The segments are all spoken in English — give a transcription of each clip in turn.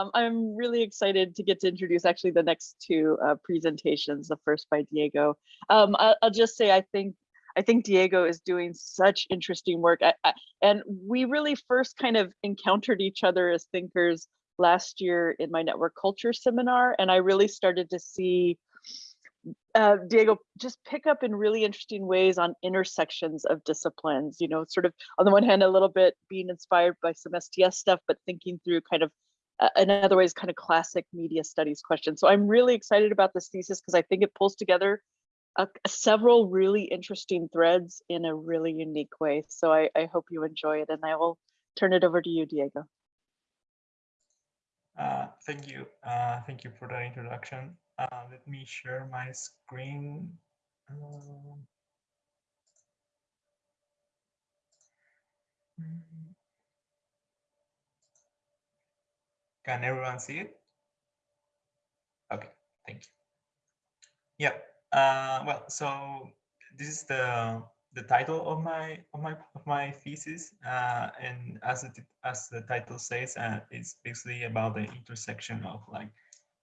Um, I'm really excited to get to introduce actually the next two uh, presentations, the first by Diego. Um, I, will just say I think I think Diego is doing such interesting work. I, I, and we really first kind of encountered each other as thinkers last year in my network culture seminar. And I really started to see uh, Diego just pick up in really interesting ways on intersections of disciplines, you know, sort of on the one hand, a little bit being inspired by some STS stuff, but thinking through kind of uh, in other ways, kind of classic media studies question. So I'm really excited about this thesis because I think it pulls together uh, several really interesting threads in a really unique way. So I, I hope you enjoy it and I will turn it over to you, Diego. Uh, thank you. Uh, thank you for that introduction. Uh, let me share my screen. Um, can everyone see it? Okay, thank you. Yeah, uh, well, so this is the the title of my of my of my thesis, uh, and as it as the title says, uh, it's basically about the intersection of like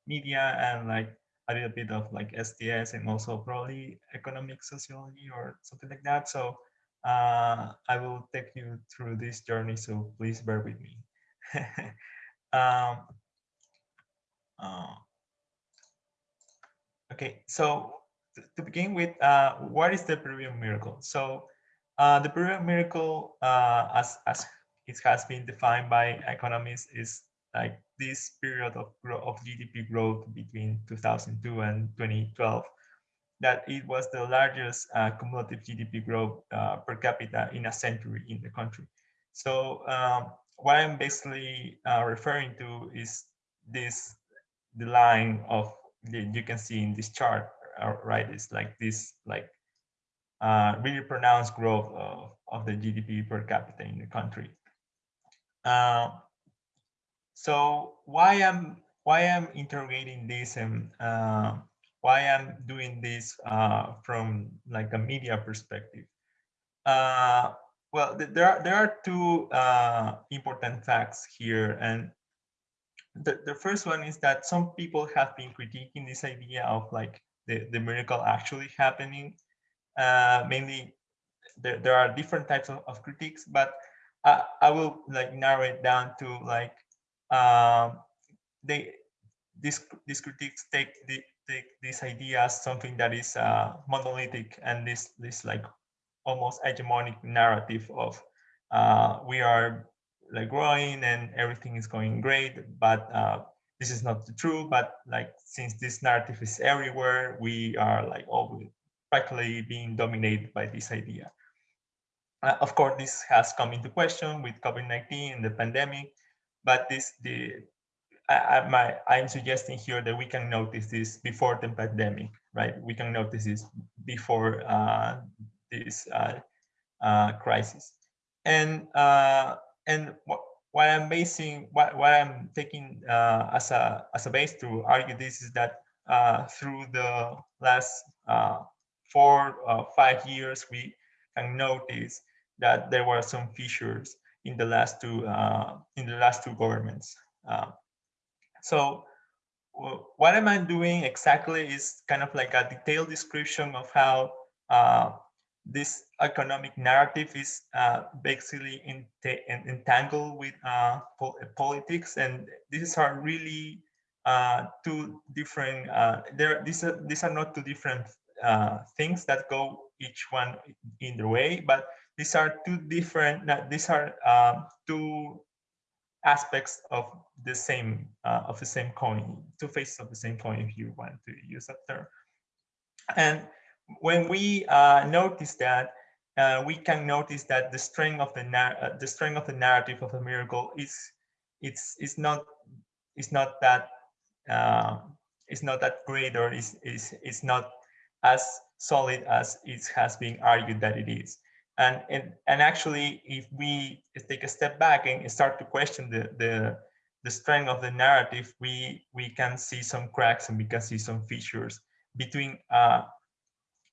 media and like a little bit of like STS and also probably economic sociology or something like that. So uh, I will take you through this journey. So please bear with me. um, uh, okay, so to begin with, uh, what is the Peruvian miracle? So uh, the Peruvian miracle, uh, as, as it has been defined by economists, is like this period of, of GDP growth between 2002 and 2012, that it was the largest uh, cumulative GDP growth uh, per capita in a century in the country. So um, what I'm basically uh, referring to is this, the line of, the, you can see in this chart, uh, right? It's like this, like uh, really pronounced growth of, of the GDP per capita in the country. Uh, so why am why I'm interrogating this and uh, why I'm doing this uh, from like a media perspective? Well, th there are there are two uh, important facts here, and the the first one is that some people have been critiquing this idea of like the, the miracle actually happening. Uh, mainly, there, there are different types of, of critiques, but I, I will like narrow it down to like um, they these these critiques take the take this idea as something that is uh, monolithic and this this like almost hegemonic narrative of uh, we are like growing and everything is going great, but uh, this is not true, but like since this narrative is everywhere, we are like always practically being dominated by this idea. Uh, of course, this has come into question with COVID-19 and the pandemic, but this the I, I'm suggesting here that we can notice this before the pandemic, right? We can notice this before uh, this uh, uh, crisis. And uh, and what what I'm basing, what, what I'm taking uh, as a as a base to argue this is that uh, through the last uh, four uh, five years, we can notice that there were some fissures in the last two uh, in the last two governments. Uh, so what am I doing exactly is kind of like a detailed description of how this economic narrative is uh, basically entangled with uh, po politics, and these are really uh, two different. Uh, there, these are these are not two different uh, things that go each one in their way, but these are two different. These are um, two aspects of the same uh, of the same coin, two faces of the same coin, if you want to use that term, and when we uh, notice that, uh, we can notice that the strength of the uh, the strength of the narrative of a miracle is it's it's not it's not that it's not that great or is is it's not as solid as it has been argued that it is. And and and actually, if we take a step back and start to question the the the strength of the narrative, we we can see some cracks and we can see some features between uh,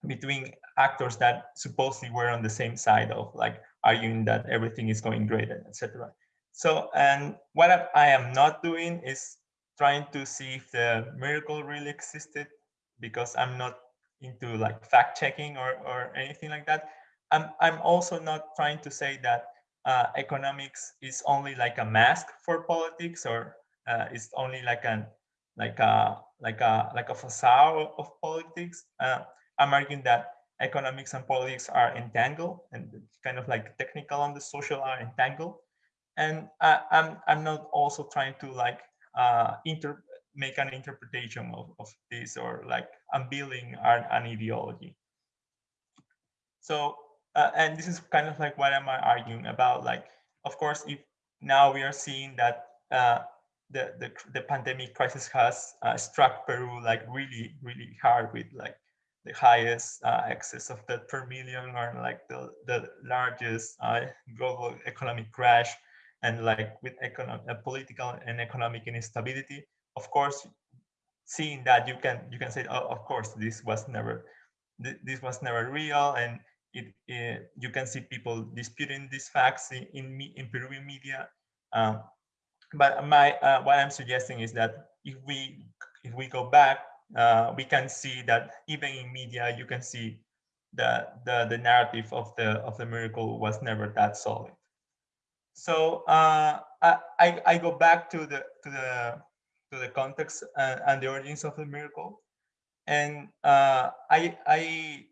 between actors that supposedly were on the same side of like arguing that everything is going great, etc. So, and what I am not doing is trying to see if the miracle really existed because I'm not into like fact checking or, or anything like that. I'm, I'm also not trying to say that uh, economics is only like a mask for politics or uh, it's only like an like a like a like a facade of politics. Uh, I'm arguing that economics and politics are entangled and kind of like technical and the social are entangled. And I, I'm I'm not also trying to like uh, inter make an interpretation of, of this or like unveiling an, an ideology. So uh, and this is kind of like what am I arguing about? Like, of course, if now we are seeing that uh, the, the the pandemic crisis has uh, struck Peru like really really hard with like the highest uh, excess of death per million or like the the largest uh, global economic crash and like with economic uh, political and economic instability. Of course, seeing that you can you can say, oh, of course, this was never this was never real and it, it, you can see people disputing these facts in, in, me, in Peruvian media. Um, but my uh, what I'm suggesting is that if we if we go back, uh, we can see that even in media, you can see that the the narrative of the of the miracle was never that solid. So uh, I I go back to the to the to the context and, and the origins of the miracle, and uh, I I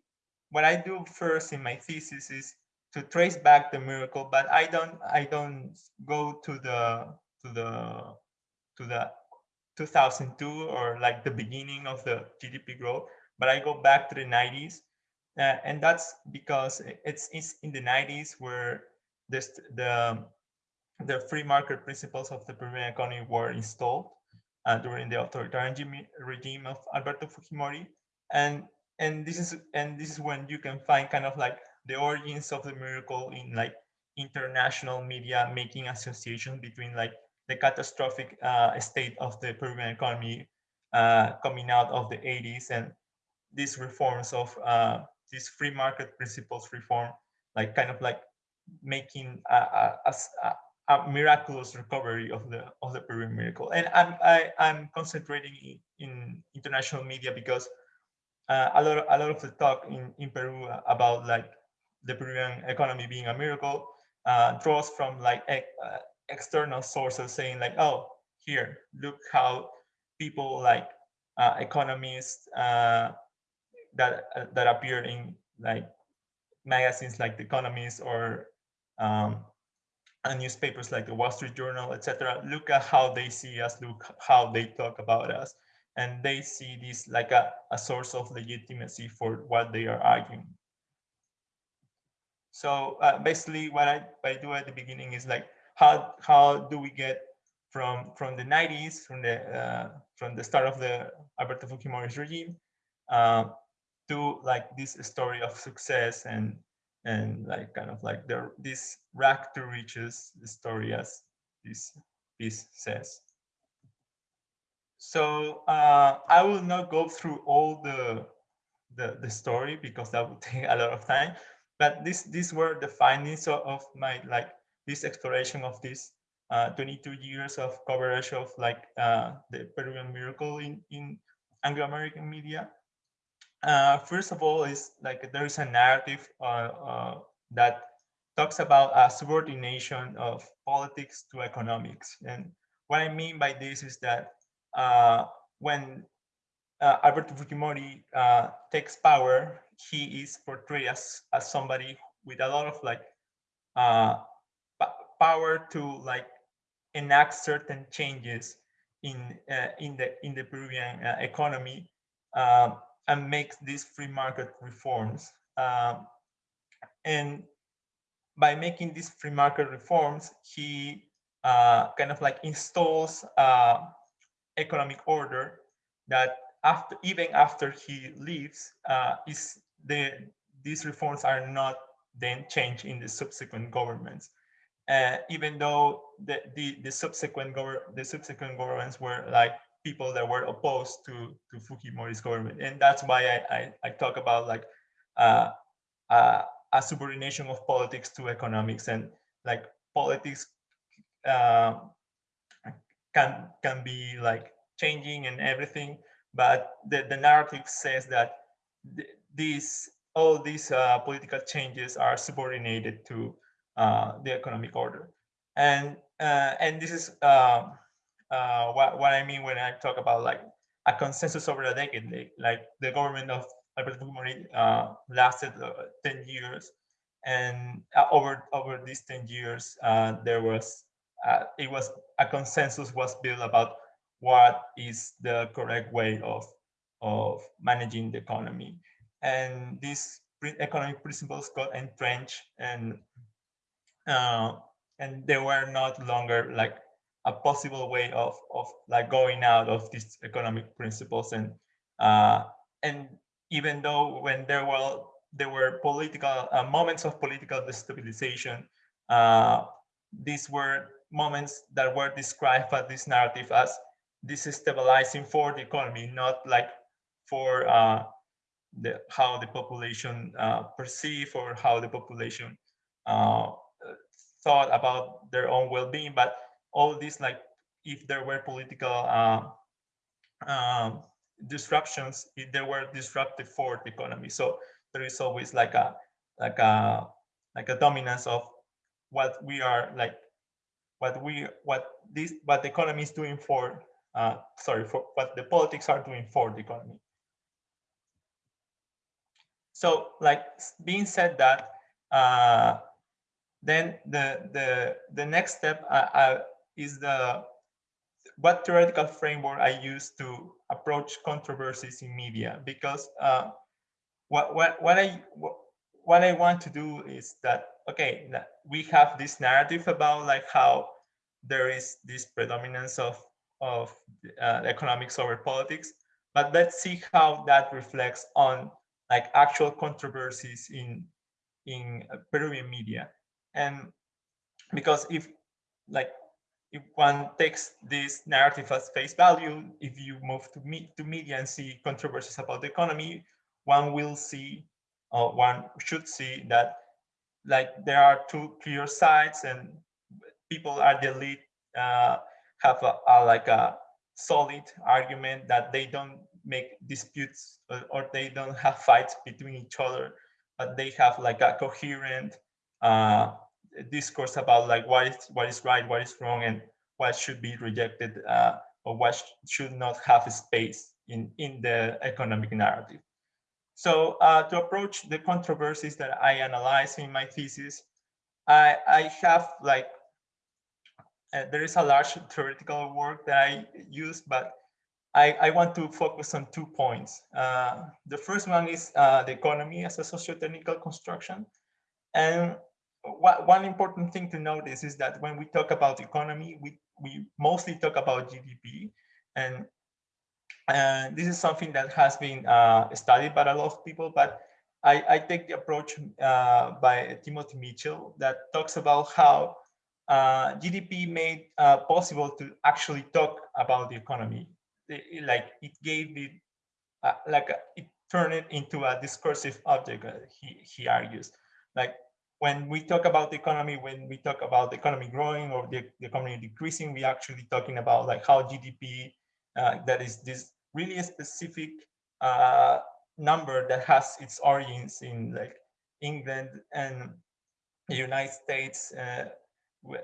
what I do first in my thesis is to trace back the miracle, but I don't I don't go to the to the to the 2002 or like the beginning of the GDP growth, but I go back to the 90s, uh, and that's because it's, it's in the 90s where this the the free market principles of the Peruvian economy were installed uh, during the authoritarian regime of Alberto Fujimori, and and this is and this is when you can find kind of like the origins of the miracle in like international media making association between like the catastrophic uh, state of the Peruvian economy uh, coming out of the 80s and these reforms of uh, these free market principles reform, like kind of like making a, a, a, a, miraculous recovery of the of the Peruvian miracle. And I'm I, am i am concentrating in, in international media because uh, a lot of, a lot of the talk in in Peru about like the Peruvian economy being a miracle uh, draws from like uh, external sources saying like, oh, here, look how people like uh, economists uh, that uh, that appear in like magazines like The Economist or um, newspapers like the Wall Street Journal, etc. Look at how they see us, look how they talk about us and they see this like a, a source of legitimacy for what they are arguing. So uh, basically what I, what I do at the beginning is like, how, how do we get from, from the 90s, from the, uh, from the start of the Alberto Fujimori's regime uh, to like this story of success and, and like kind of like the, this rack to riches story as this piece says. So uh, I will not go through all the, the, the story because that would take a lot of time. But this these were the findings of, of my like this exploration of this uh, 22 years of coverage of like uh, the Peruvian miracle in in Anglo-American media. Uh, first of all, is like there is a narrative uh, uh, that talks about a subordination of politics to economics, and what I mean by this is that uh, when Alberto Fujimori takes power, he is portrayed as, as somebody with a lot of like power to like enact certain changes in uh, in the in the Peruvian uh, economy um, and make these free market reforms. Um, and by making these free market reforms, he kind of like installs economic order that after even after he leaves uh, is the these reforms are not then changed in the subsequent governments uh, even though the, the the subsequent the subsequent governments were like people that were opposed to to Fujimori's government. And that's why I I, I talk about like uh, uh, a subordination of politics to economics. And like politics uh, can can be like changing and everything, but the, the narrative says that th these all these uh, political changes are subordinated to the economic order, and uh, and this is uh, uh, what what I mean when I talk about like a consensus over a decade, like, the government of Alberto Fujimori uh, lasted 10 years, and over over these 10 years there was uh, it was a consensus was built about what is the correct way of of managing the economy. And these economic principles got entrenched and uh, and they were not longer like a possible way of of like going out of these economic principles. And uh, and even though when there were there were political uh, moments of political destabilization uh, these were moments that were described by this narrative as destabilizing for the economy, not like for uh, the, how the population perceive or how the population uh, thought about their own well-being, but all these like if there were political uh, um, disruptions, if they were disruptive for the economy. So there is always like a like a like a dominance of what we are like what we what this what the economy is doing for uh, sorry for what the politics are doing for the economy. So like being said that, uh, then the the the next step uh, uh, is the what theoretical framework I use to approach controversies in media. Because uh, what what what I what, I want to do is that okay we have this narrative about like how there is this predominance of of uh, economics over politics. But let's see how that reflects on like actual controversies in in Peruvian media and because if like if one takes this narrative as face value if you move to me to media and see controversies about the economy one will see or one should see that like there are two clear sides and people are the elite uh, have a, a, like a solid argument that they don't make disputes or, or, they don't have fights between each other, but they have like a coherent uh, discourse about like what is what is right, what is wrong, and what should be rejected uh, or what sh should not have space in in the economic narrative. So uh, to approach the controversies that I analyze in my thesis, I, I have like, uh, there is a large theoretical work that I use, but I, I want to focus on two points. Uh, the first one is uh, the economy as a socio-technical construction. And one important thing to notice is that when we talk about economy, we, we mostly talk about GDP. And and this is something that has been uh, studied by a lot of people, but I, I take the approach uh, by Timothy Mitchell that talks about how uh, GDP made uh, possible to actually talk about the economy. Like it gave it, uh, like it turned it into a discursive object, uh, he, he argues. Like when we talk about the economy, when we talk about the economy growing or the, the economy decreasing, we actually talking about like how GDP uh, that is this really specific uh, number that has its origins in like England and the United States uh,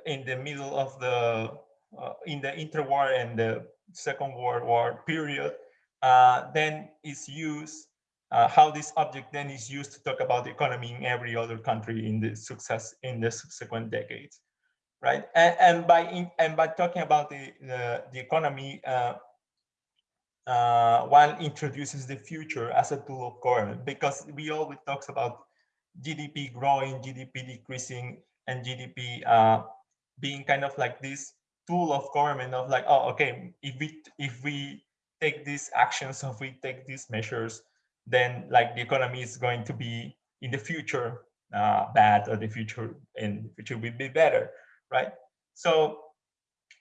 in the middle of the uh, in the interwar and the Second World War period, uh, then is used uh, how this object then is used to talk about the economy in every other country in the success in the subsequent decades, right? And, and by in, and by talking about the the, the economy, uh, uh, one introduces the future as a tool of government because we always talks about GDP growing, GDP decreasing, and GDP uh, being kind of like this tool of government of like, oh, okay, if we if we take these actions, if we take these measures, then like the economy is going to be in the future uh, bad or the future in the future will be better, right? So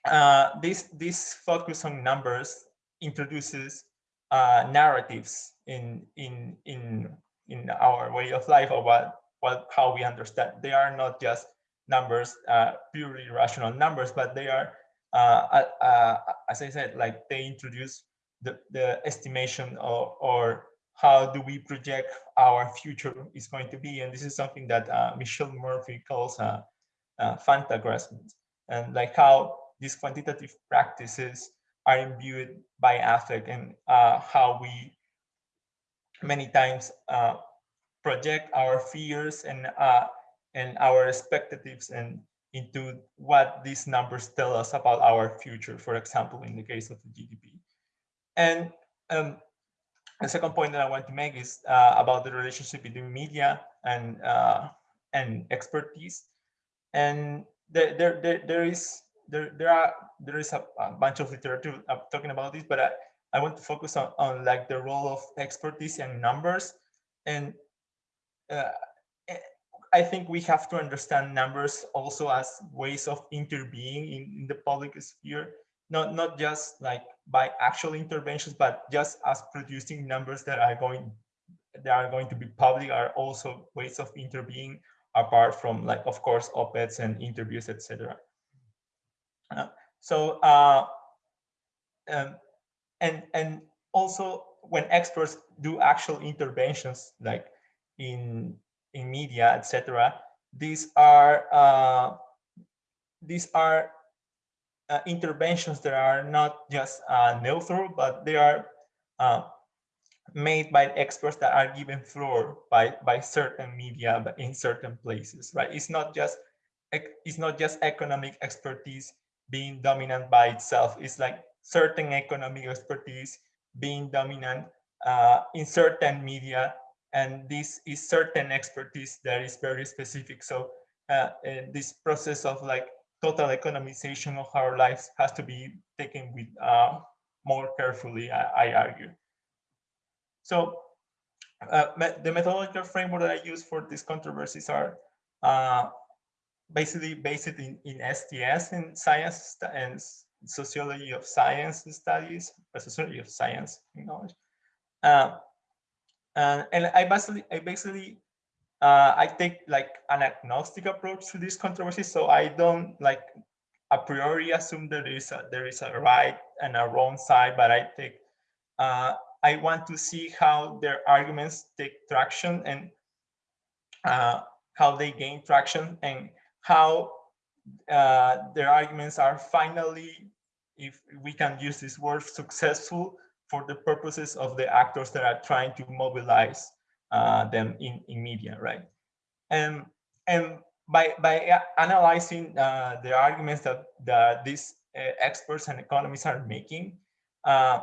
uh, this this focus on numbers introduces uh, narratives in in in in our way of life or what what how we understand. They are not just numbers, uh, purely rational numbers, but they are, uh, uh, as I said, like they introduce the, the estimation or, or how do we project our future is going to be. And this is something that uh, Michelle Murphy calls uh, uh, and like how these quantitative practices are imbued by affect and uh, how we many times uh, project our fears and uh, and our expectatives and into what these numbers tell us about our future, for example, in the case of the GDP. And um, the second point that I want to make is uh, about the relationship between media and uh, and expertise. And there, there, there, there is there, there are there is a, a bunch of literature talking about this, but I, I want to focus on, on like the role of expertise and numbers. And uh, eh, I think we have to understand numbers also as ways of intervening in, in the public sphere not not just like by actual interventions, but just as producing numbers that are going that are going to be public are also ways of intervening apart from like of course op-eds and interviews, etc. Uh, so uh, um, and and also when experts do actual interventions like in in media, etc., these are uh, these are uh, interventions that are not just uh, neutral, but they are uh, made by experts that are given floor by by certain media in certain places, right? It's not just it's not just economic expertise being dominant by itself. It's like certain economic expertise being dominant uh, in certain media, and this is certain expertise that is very specific. So uh, this process of like total economization of our lives has to be taken with uh, more carefully, I, I, argue. So uh, the methodological framework that I use for these controversies are uh, basically based in, in STS in science and sociology of science studies, sociology of science knowledge. Uh, and, and I basically I basically uh, I take like an agnostic approach to these controversies. So I don't like a priori assume there is a, there is a right and a wrong side, but I take uh, I want to see how their arguments take traction and uh, how they gain traction and how uh, their arguments are finally, if we can use this word, successful for the purposes of the actors that are trying to mobilize uh, them in, in media, right? And and by by analyzing uh, the arguments that that these uh, experts and economists are making, uh,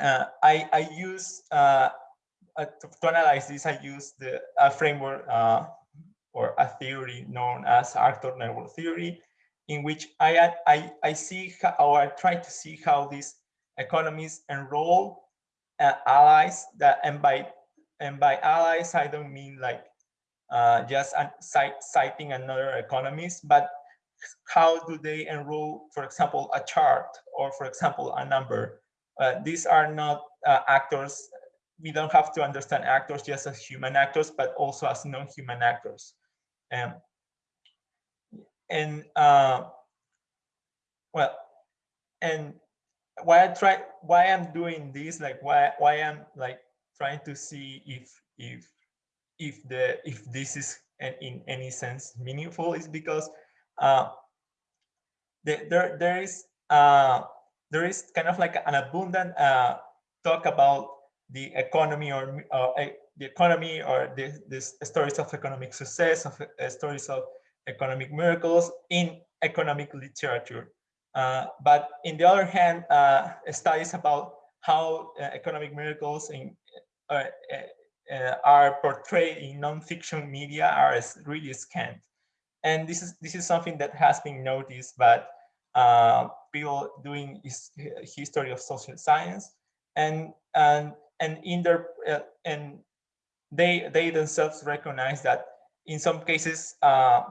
uh, I I use uh, to, to, analyze this. I use the a framework or a theory known as actor network theory, in which I I I see how, or I try to see how these economies enroll allies that and by and by allies, I don't mean like uh, just citing another economist, but how do they enroll, for example, a chart or, for example, a number? Uh, these are not uh, actors. We don't have to understand actors just as human actors, but also as non-human actors. Um, and uh, well, and why I try, why I'm doing this, like why why I'm like trying to see if if if the if this is in any sense meaningful is because uh, the, there there is uh, there is kind of like an abundant uh, talk about the economy or uh, the economy or the, this stories of economic success of uh, stories of economic miracles in economic literature. Uh, but in the other hand, studies about how economic miracles in uh, uh, are portrayed in non-fiction media are really scant. And this is this is something that has been noticed by uh, people doing his, history of social science, and and and in their uh, and they they themselves recognize that in some cases uh,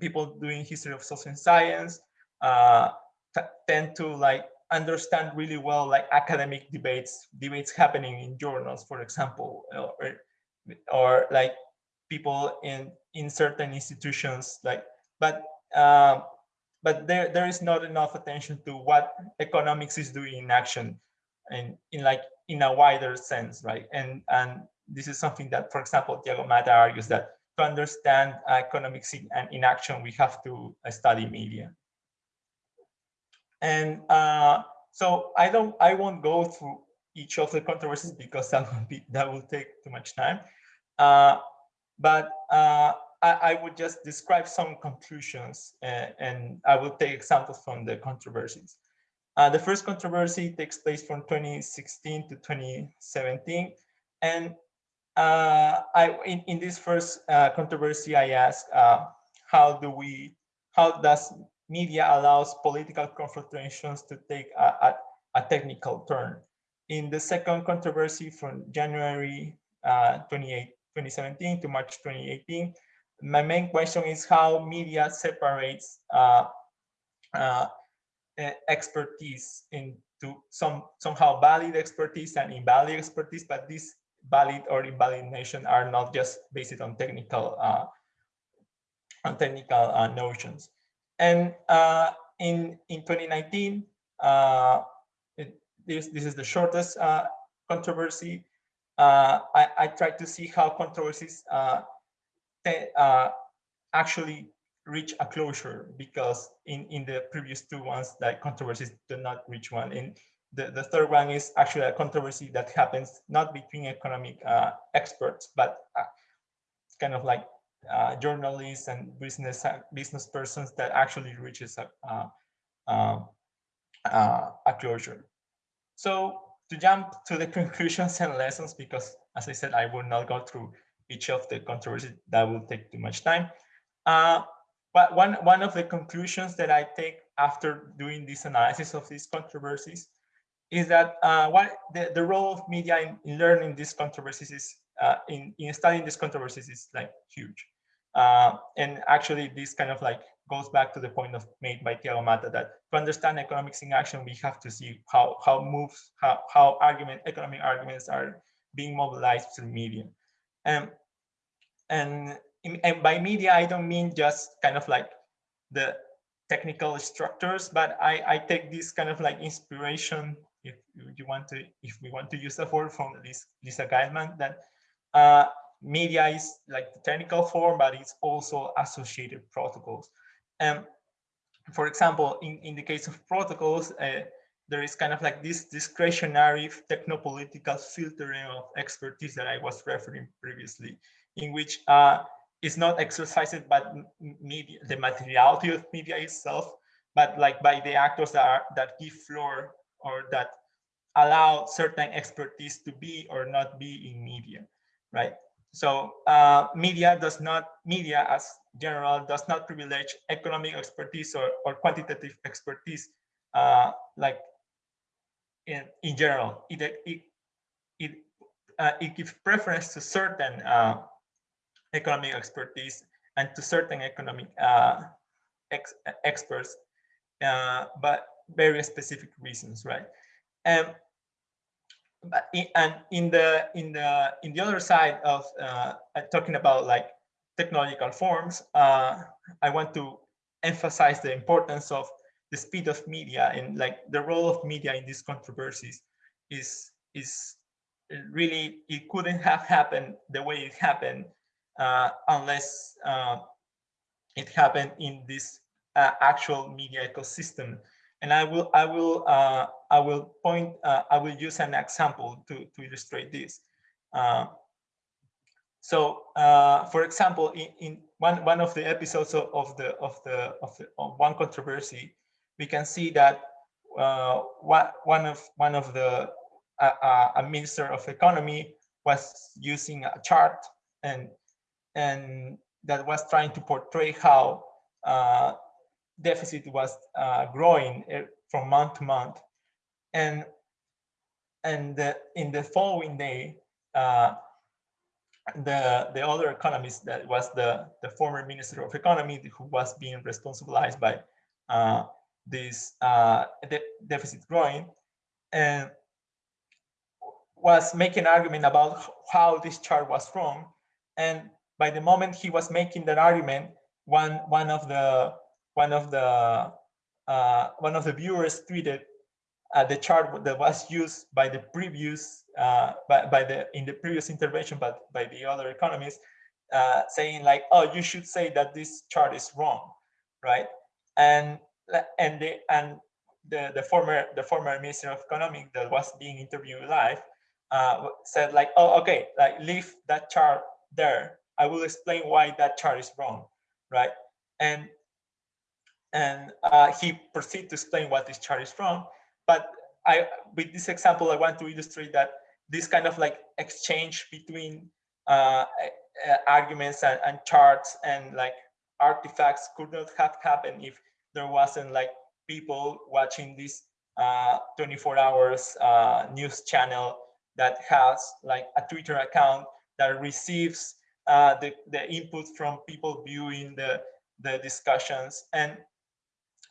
people doing history of social science uh, tend to like understand really well like academic debates, debates happening in journals, for example, or, or like people in in certain institutions like but uh, but there there is not enough attention to what economics is doing in action and in like in a wider sense right? And and this is something that for example Tiago Mata argues that to understand economics in, and in action we have to study media and uh, so I don't I won't go through each of the controversies because that will be that will take too much time uh, but uh, I, I, would just describe some conclusions and, uh, and, I will take examples from the controversies. Uh, the first controversy takes place from 2016 to 2017. And uh, I, in, in this first uh, controversy, I uh, how do we, how does media allows political confrontations to take a, a, a technical turn? In the second controversy from January uh, 28, 2017 to March 2018, my main question is how media separates uh, uh, expertise into some somehow valid expertise and invalid expertise, but these valid or invalidation are not just based on technical uh, on technical uh, notions. And uh, in in 2019, uh, it, this this is the shortest controversy. I, I tried to see how controversies uh, actually reach a closure because in in the previous two ones that controversies do not reach one and the, the third one is actually a controversy that happens not between economic uh, experts but uh, kind of like uh, journalists and business uh, business persons that actually reaches a, um, uh, a closure so to jump to the conclusions and lessons because as i said i will not go through each of the controversies that will take too much time. Uh, but one, one of the conclusions that I take after doing this analysis of these controversies is that uh, what the, the role of media in, in learning these controversies is, uh, in, in studying these controversies is like huge. Uh, and actually this kind of like goes back to the point of made by Tiago Mata that to understand economics in action, we have to see how, how moves, how, how argument, economic arguments are being mobilized through media. And and, and by media, I don't mean just kind of like the technical structures, but I, I take this kind of like inspiration, if you want to, if we want to use the word from Lisa Gitelman, that uh, media is like the technical form, but it's also associated protocols. And for example, in, in the case of protocols, uh, there is kind of like this discretionary technopolitical filtering of expertise that I was referring previously in which uh, it's not exercised by media, the materiality of media itself, but like by the actors that are, that give floor or that allow certain expertise to be or not be in media, right? So uh, media does not, media as general does not privilege economic expertise or, or quantitative expertise uh, like in, in general. It, it, it, uh, it gives preference to certain uh, economic expertise and to certain economic uh, ex experts, uh, but very specific reasons, right? And but in, and in the in the in the other side of uh, talking about like technological forms, uh, I want to emphasize the importance of the speed of media and like the role of media in these controversies is is really it couldn't have happened the way it happened uh, unless uh, it happened in this uh, actual media ecosystem. And I will, I will, I will point, I will use an example to to illustrate this. So, uh, for example, in, in one one of the episodes of, the of the of the of one controversy, we can see that uh, what one of one of the uh, a minister of economy was using a chart and and that was trying to portray how uh, deficit was uh, growing eh, from month to month. And, and the, in the following day, uh, the, the other economist that was the, the former Minister of Economy who was being responsibilized by uh, this uh, de deficit growing and was making argument about how this chart was wrong. And by the moment he was making that argument, one one of the one of the uh, one of the viewers tweeted uh, the chart that was used by the previous uh, by, by the in the previous intervention but by the other economists uh, saying like oh you should say that this chart is wrong right? And and the and the the former the former minister of economics that was being interviewed live uh, said like oh okay like leave that chart there. I will explain why that chart is wrong right? And and uh, he proceeded to explain what this chart is from. But I, with this example, I want to illustrate that this kind of like exchange between uh, arguments and, and, charts and like artifacts could not have happened if there wasn't like people watching this uh, 24 hours uh, news channel that has like a Twitter account that receives uh, the, the input from people viewing the, the discussions. And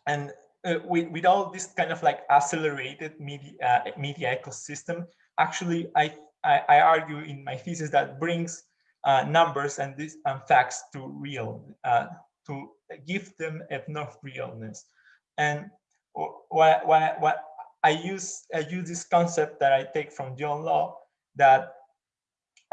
and uh, with, with all this kind of like accelerated media uh, media ecosystem, actually, I, I, I argue in my thesis that brings uh, numbers and these and facts to real uh, to give them enough realness. And what what what I use I use this concept that I take from John Law that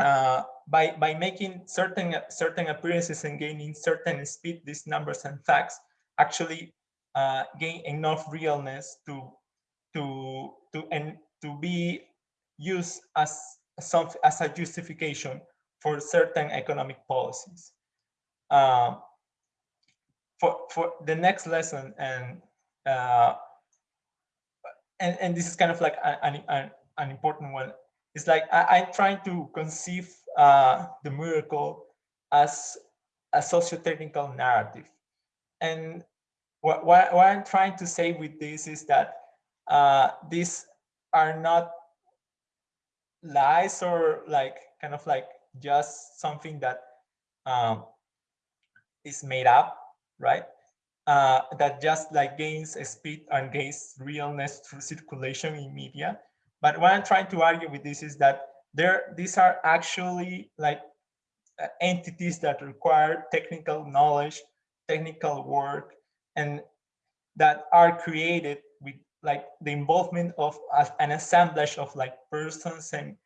uh, by by making certain certain appearances and gaining certain speed, these numbers and facts actually uh, gain enough realness to to to and to be used as some as a justification for certain economic policies. Um, for for the next lesson and uh, and and this is kind of like an an, an important one. It's like I, I'm trying to conceive uh, the miracle as a socio-technical narrative, and what, what, what I'm trying to say with this is that uh, these are not lies or like kind of like just something that um, is made up, right? Uh, that just like gains speed and gains realness through circulation in media. But what I'm trying to argue with this is that there these are actually like uh, entities that require technical knowledge, technical work, and that are created with like the involvement of an assemblage of like persons and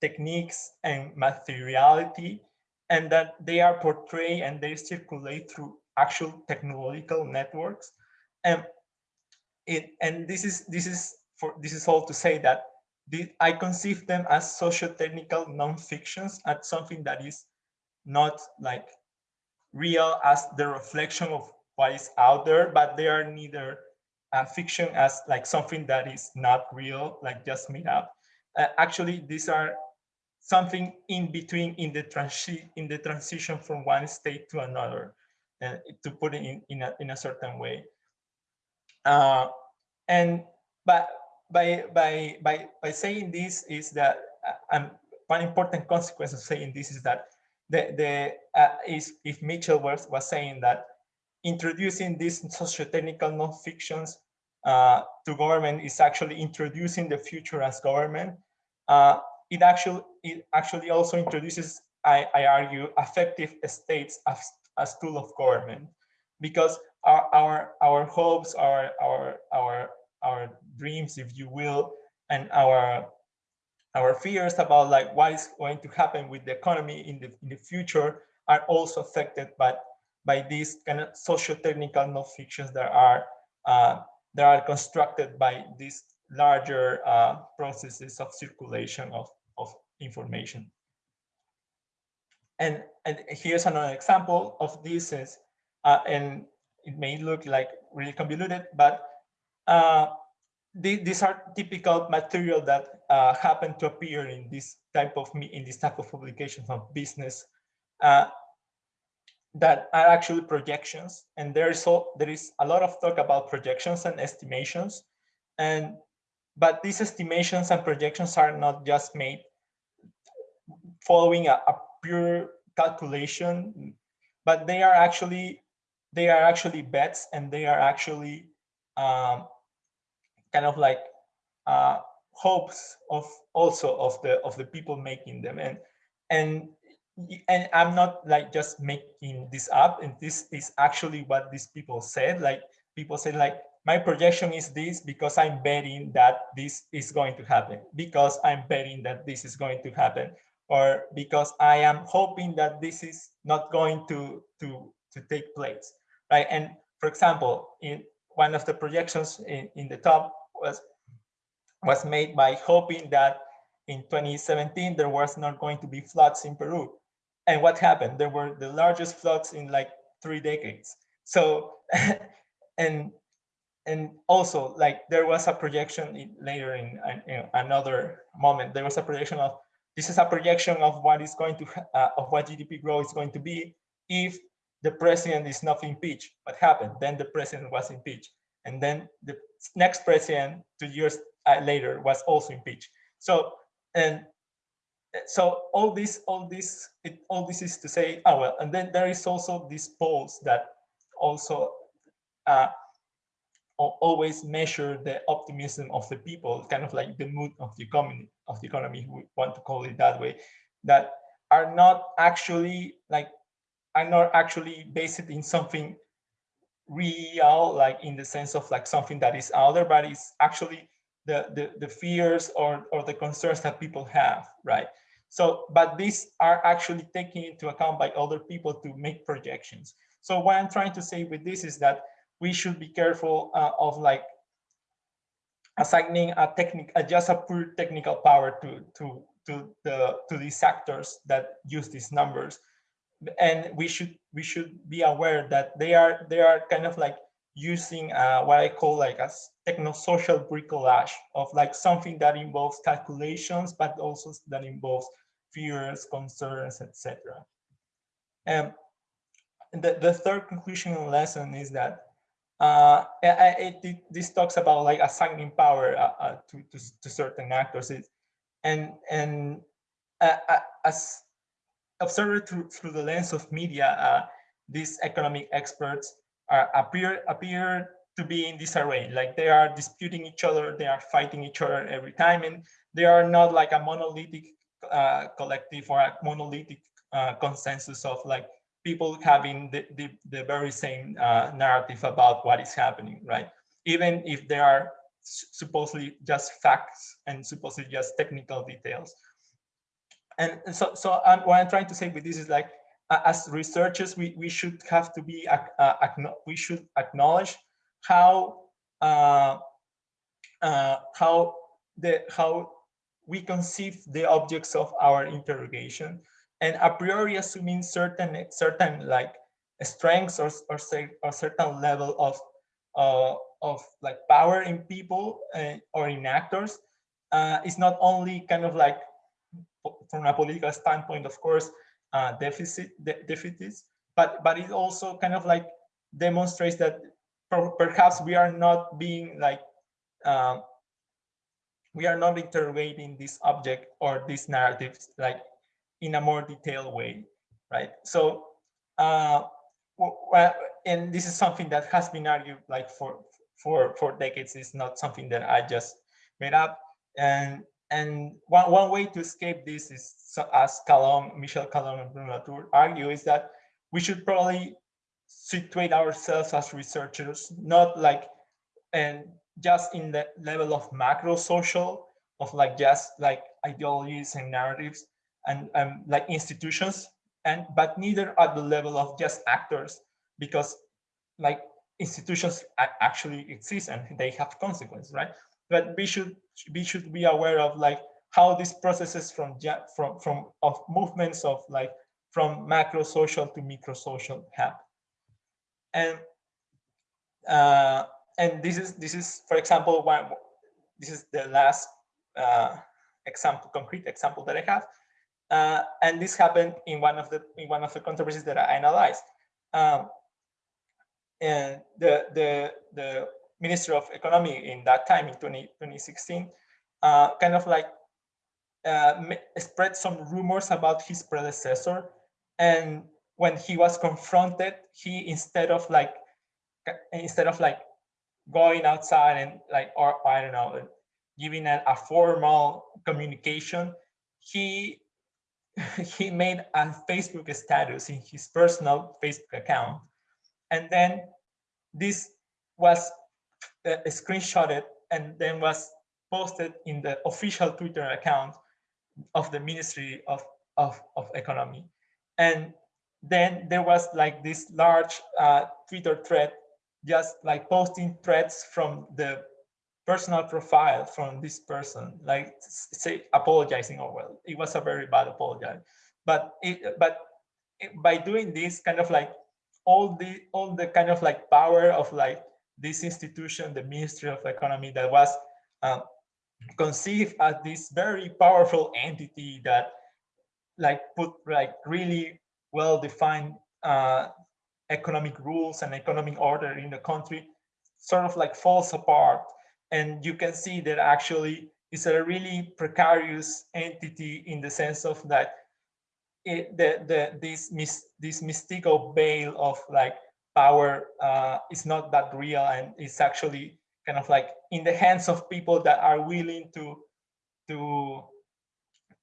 techniques and materiality and that they are portrayed and they circulate through actual technological networks. And it and this is this is for this is all to say that the, I conceive them as socio-technical non-fictions as something that is not like real as the reflection of what is out there, but they are neither uh, fiction as like something that is not real, like just made up. Uh, actually, these are something in between in the transi in the transition from one state to another, uh, to put it in in a in a certain way. Uh, and but by by by by saying this is that uh, um, one important consequence of saying this is that the the uh, is if Mitchell was was saying that introducing these socio-technical non-fictions uh, to government is actually introducing the future as government. Uh, it actually it actually also introduces, I, I argue, affective states as, as tool of government, because our our our hopes, our our our our dreams, if you will, and our our fears about like what is going to happen with the economy in the in the future are also affected by by these kind of socio-technical non-fictions that are uh, that are constructed by these larger uh, processes of circulation of, of information. And, and here's another example of this is, uh, and it may look like really convoluted, but uh, these are typical material that uh, happen to appear in this type of in this type of publications of business uh, that are actually projections. And there is, all, there is a lot of talk about projections and estimations. And but these estimations and projections are not just made following a, a pure calculation, but they are actually they are actually bets and they are actually um, kind of like uh, hopes of also of the of the people making them and and and I'm not like just making this up and this is actually what these people said like people said like my projection is this because I'm betting that this is going to happen because I'm betting that this is going to happen or because I am hoping that this is not going to to to take place right? And for example in one of the projections in, in the top was was made by hoping that in 2017 there was not going to be floods in Peru and what happened? There were the largest floods in like three decades. So, and and also like there was a projection in, later in, in, another moment. There was a projection of this is a projection of what is going to uh, of what GDP growth is going to be if the president is not impeached. What happened? Then the president was impeached, and then the next president two years uh, later was also impeached. So and so all this, all this, it, all this is to say, oh well, and then there is also these polls that also uh, always measure the optimism of the people, kind of like the mood of the economy, of the economy, we want to call it that way, that are not actually like, are not actually based in something real, like in the sense of like something that is out there, but it's actually the, the, the fears or, or the concerns that people have, right? So, but these are actually taken into account by other people to make projections. So what I'm trying to say with this is that we should be careful uh, of like assigning a technique, uh, just a pure technical power to to to the to these actors that use these numbers, and we should we should be aware that they are they are kind of like using uh, what I call like a techno-social bricolage of like something that involves calculations, but also that involves fears, concerns, etc. And the, the third conclusion lesson is that uh, it, it, this talks about like assigning power uh, uh, to, to, to, certain actors. It, and and uh, uh, as observed through, through the lens of media, uh, these economic experts are, appear appear to be in this array. Like they are disputing each other, they are fighting each other every time, and they are not like a monolithic uh, collective or a monolithic uh, consensus of like people having the, the, the very same uh, narrative about what is happening, right? Even if there are supposedly just facts and supposedly just technical details. And so, so I'm, what I'm trying to say with this is like, as researchers, we, we should have to be, uh, we should acknowledge how, uh, uh, how the, how we conceive the objects of our interrogation. And a priori assuming certain certain like strengths or or, certain level of uh, of like power in people uh, or in actors uh, is not only kind of like from a political standpoint, of course, uh, deficit de deficits, but but it also kind of like demonstrates that perhaps we are not being like uh, we are not interrogating this object or these narratives like in a more detailed way, right? So, uh, well, and this is something that has been argued like for for for decades. It's not something that I just made up. And and one one way to escape this is, as Callon, Michel Callon and Bruno Latour argue, is that we should probably situate ourselves as researchers, not like and just in the level of macro social of like just like ideologies and narratives and um, like institutions and but neither at the level of just actors because like institutions actually exist and they have consequences right? But we should we should be aware of like how these processes from from from of movements of like from macro social to micro social happen and uh and this is this is for example one this is the last uh, example concrete example that I have. Uh, and this happened in one of the in one of the controversies that I analyzed. Um, and the the the minister of economy in that time in 20, 2016 uh, kind of like uh, spread some rumors about his predecessor. And when he was confronted he instead of like instead of like going outside and like, or I don't know, giving a, a formal communication, he he made a Facebook status in his personal Facebook account. And then this was uh, screenshotted and then was posted in the official Twitter account of the Ministry of, of, of Economy. And then there was like this large uh, Twitter thread, just like posting threads from the personal profile from this person, like say apologizing. Oh well, it was a very bad apology, but it, but it, by doing this, kind of like all the all the kind of like power of like this institution, the Ministry of Economy, that was uh, conceived as this very powerful entity that like put like really well-defined uh, economic rules and economic order in the country sort of like falls apart. And you can see that actually it's a really precarious entity in the sense of that it, the, the, this, mis, this mystical veil of like power uh, is not that real and it's actually kind of like in the hands of people that are willing to to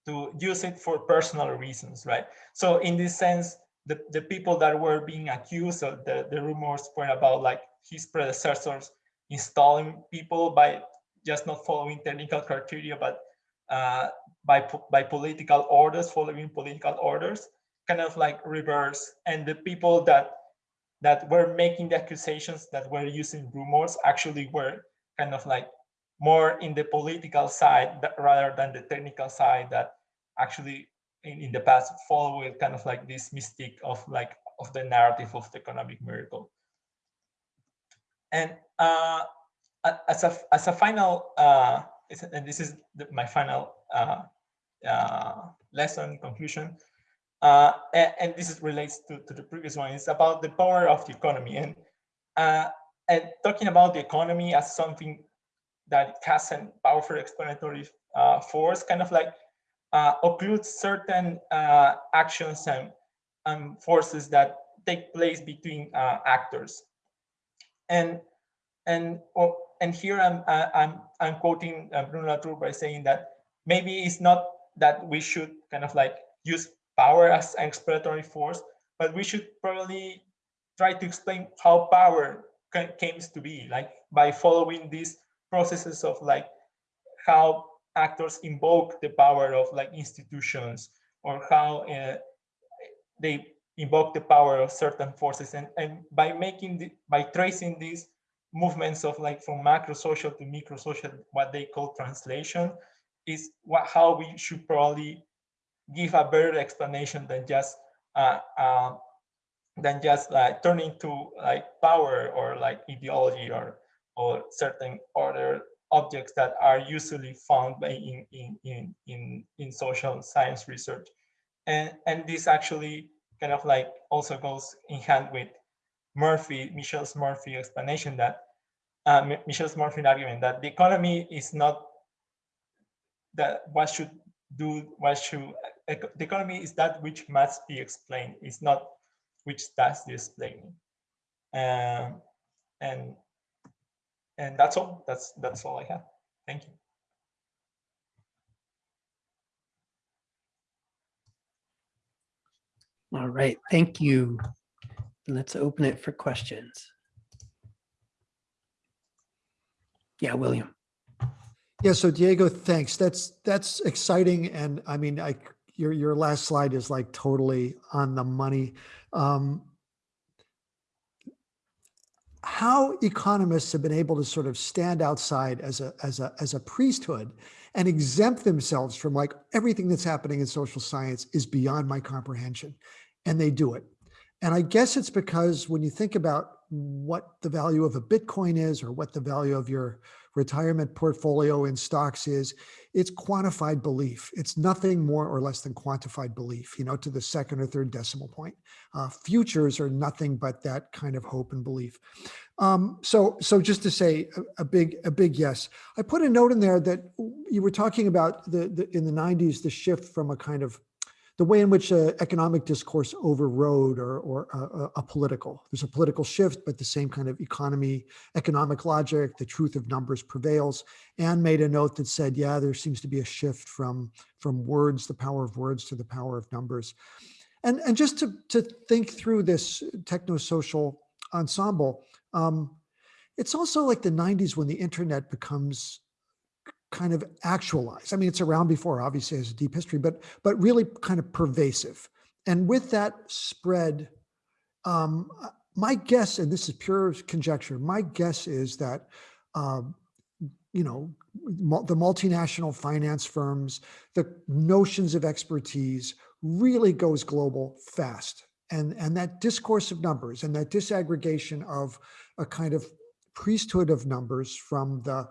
to use it for personal reasons, right? So in this sense, the, the people that were being accused of the, the rumors were about like his predecessors installing people by just not following technical criteria, but uh, by, by political orders, following political orders, kind of like reverse. And the people that that were making the accusations that were using rumors actually were kind of like more in the political side that, rather than the technical side that actually in, in the past followed kind of like this mystique of like of the narrative of the economic miracle. And uh, as a as a final, uh, and this is the, my final uh, uh, lesson conclusion, uh, and, and, this is relates to, to the previous one. It's about the power of the economy and uh, and talking about the economy as something that it has a powerful explanatory uh, force, kind of like uh, occludes certain uh, actions and, and forces that take place between uh, actors. And and oh, and here I'm I'm I'm quoting Bruno Latour by saying that maybe it's not that we should kind of like use power as an explanatory force, but we should probably try to explain how power came to be, like by following these processes of like how actors invoke the power of like institutions or how uh, they invoke the power of certain forces. And, and by making the, by tracing these movements of like from macro social to micro social what they call translation is what how we should probably give a better explanation than just uh, uh, than just like turning to like power or like ideology or or certain other objects that are usually found in in in in, in social science research and and this actually kind of like also goes in hand with Murphy, Michelle's Murphy explanation that uh, Michelle's Murphy argument that the economy is not that what should do, what should, the economy is that which must be explained, it's not which does the explaining. Um, and and that's all, that's, that's all I have. Thank you. All right, thank you. Let's open it for questions. Yeah, William. Yeah, so Diego, thanks. That's that's exciting, and I mean, I your your last slide is like totally on the money. Um, how economists have been able to sort of stand outside as a as a as a priesthood and exempt themselves from like everything that's happening in social science is beyond my comprehension, and they do it. And I guess it's because when you think about what the value of a Bitcoin is or what the value of your retirement portfolio in stocks is, it's quantified belief. It's nothing more or less than quantified belief, you know, to the second or third decimal point. Uh, futures are nothing but that kind of hope and belief. Um, so, so just to say a, a, big, a big yes. I put a note in there that you were talking about the, the in the 90s, the shift from a kind of the way in which uh, economic discourse overrode or, or uh, a, a political. There's a political shift, but the same kind of economy, economic logic, the truth of numbers prevails. Anne made a note that said, yeah, there seems to be a shift from, from words, the power of words to the power of numbers. And, and just to, to think through this techno-social ensemble, um, it's also like the 90s when the internet becomes kind of actualized. I mean, it's around before, obviously, as a deep history, but but really kind of pervasive. And with that spread, um, my guess, and this is pure conjecture, my guess is that, um, you know, the multinational finance firms, the notions of expertise really goes global fast. And, and that discourse of numbers and that disaggregation of a kind of priesthood of numbers from the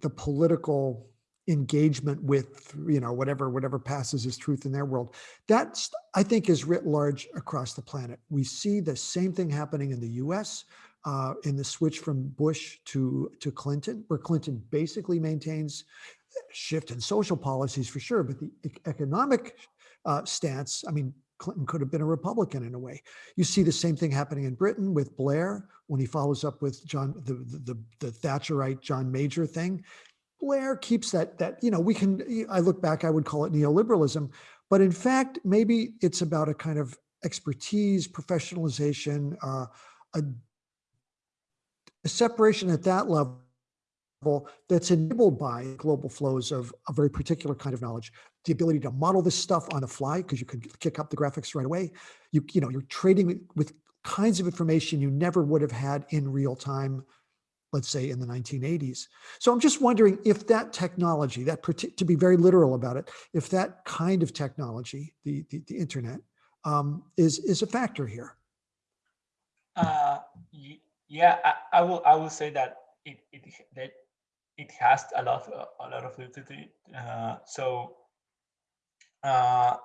the political engagement with you know whatever whatever passes as truth in their world. That's i think is writ large across the planet. We see the same thing happening in the us uh, in the switch from bush to to clinton where clinton basically maintains shift in social policies for sure but the economic uh, stance i mean clinton could have been a republican in a way. You see the same thing happening in britain with blair when he follows up with john the the, the, thatcherite john major thing. Blair keeps that that you know we can I look back I would call it neoliberalism but in fact maybe it's about a kind of expertise professionalization uh, a, a separation at that level that's enabled by global flows of a very particular kind of knowledge the ability to model this stuff on the fly because you can kick up the graphics right away you you know you're trading with kinds of information you never would have had in real time let's say in the 1980s. So I'm just wondering if that technology, that to be very literal about it, if that kind of technology, the the, the internet, um, is is a factor here. Uh, yeah, I, I will. I will say that it it that it has a lot a lot of utility. Uh, so uh,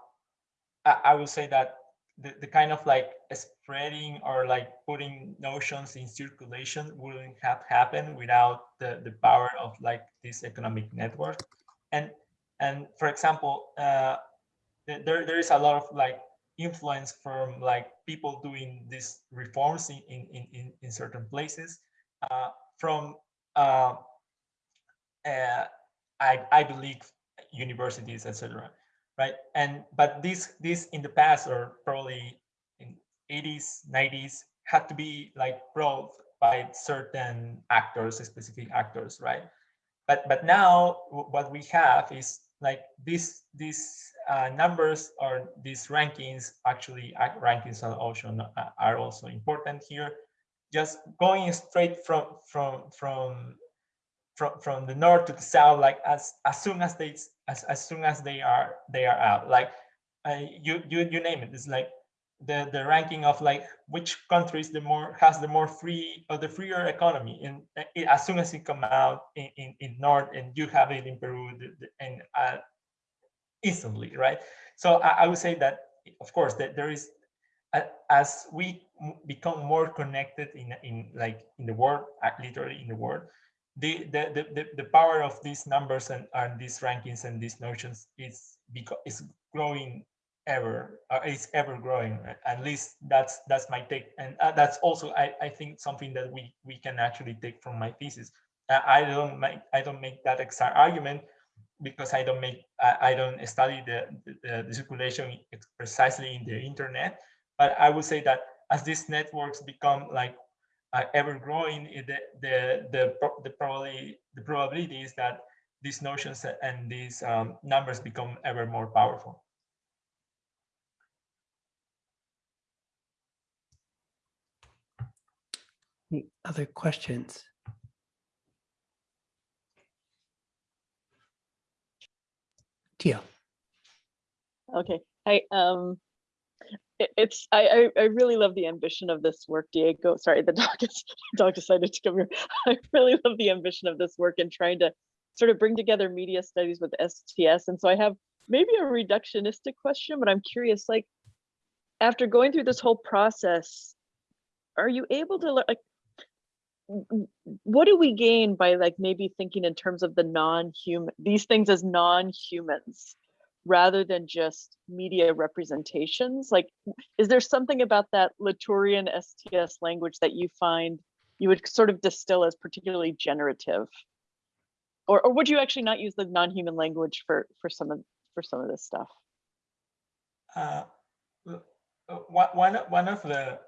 I, I will say that the, the kind of like spreading or like putting notions in circulation wouldn't have happened without the, the power of like this economic network. And and for example, uh, there there is a lot of like influence from like people doing these reforms in in in, in, in certain places uh, from uh, uh, I I believe universities etc right? And but this this in the past or probably in 80s 90s had to be like brought by certain actors specific actors right? But but now what we have is like this these uh, numbers or these rankings actually uh, rankings also no- uh, are also important here. Just going straight from from from from from the north to the south like as as soon as they as, as soon as they are they are out like uh, you you you name it. It's like the the ranking of like which countries the more has the more free or the freer economy and uh, it, as soon as it come out in, in in north and you have it in peru the, the, and uh, instantly right? So I, I would say that of course that there is a- as we become more connected in in like in the world uh, literally in the world the the the, the, power of these numbers and, and these rankings and these notions is because is growing ever uh, is ever growing. At least that's that's my take. And uh, that's also I, I think something that we we can actually take from my thesis. Uh, i don't make i don't make that exact argument because i don't make i, I don't study the, the the circulation precisely in the internet. But i would say that as these networks become like uh, ever growing i- the the the, pro- the probably the probability is that these notions and these um, numbers become ever more powerful Any Other questions? Tia, Okay, Hi. um, it, it's, I, I, really love the ambition of this work, Diego. Sorry, the dog is, dog decided to come here. I really love the ambition of this work and trying to sort of bring together media studies with STS. And so I have maybe a reductionistic question, but I'm curious, like, after going through this whole process, are you able to like, what do we gain by like maybe thinking in terms of the non-human, these things as non-humans? Rather than just media representations? Like, is there something about that Latourian STS language that you find you would sort of distill as particularly generative? Or, or would you actually not use the non-human language for, for some of, for some of this stuff? Uh, uh, one, one of- the,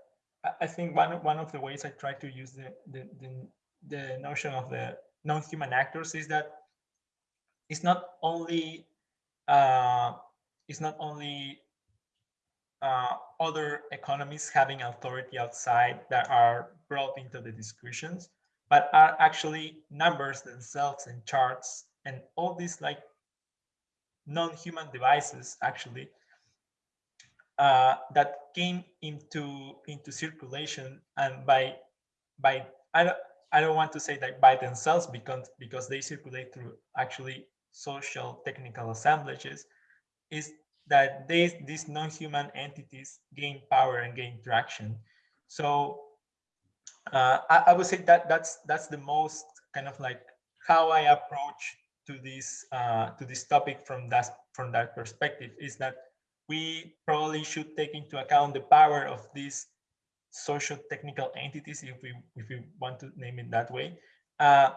I- think one, one of the ways I try to use the, the, the, the notion of the non-human actors is that it's not only, uh, it's not only uh, other economies having authority outside that are brought into the discussions, but are actually numbers themselves and charts and all these like non-human devices actually uh, that came into into circulation and by by I don't I don't want to say that by themselves because because they circulate through actually social technical assemblages is that they these non-human entities gain power and gain traction. So uh, I, I would say that that's that's the most kind of like how I approach to this uh, to this topic from that from that perspective is that we probably should take into account the power of these social technical entities, if we if we want to name it that way, uh,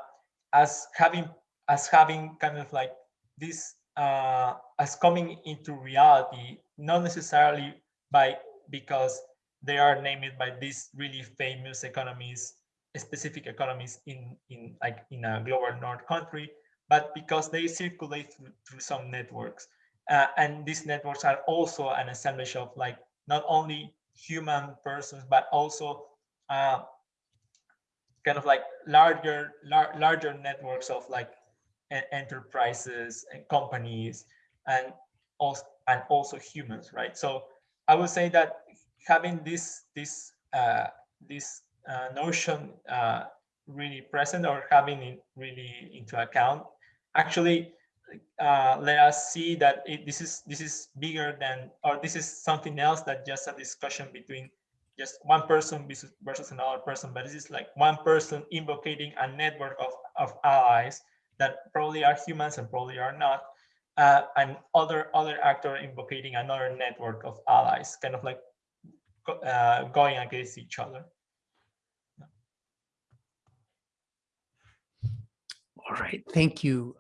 as having as having kind of like this uh, as coming into reality, not necessarily by because they are named by these really famous economies, specific economies in in like in a global north country, but because they circulate through, through some networks. Uh, and these networks are also an assemblage of like not only human persons, but also uh, kind of like larger, lar larger networks of like enterprises and companies and also and also humans, right? So I would say that having this this uh, this uh, notion uh, really present or having it really into account actually uh, let us see that it, this is this is bigger than or this is something else than just a discussion between just one person versus, versus another person but this is like one person invocating a network of, of allies that probably are humans and probably are not uh, and other other actor invocating another network of allies kind of like uh, going against each other All right, thank you.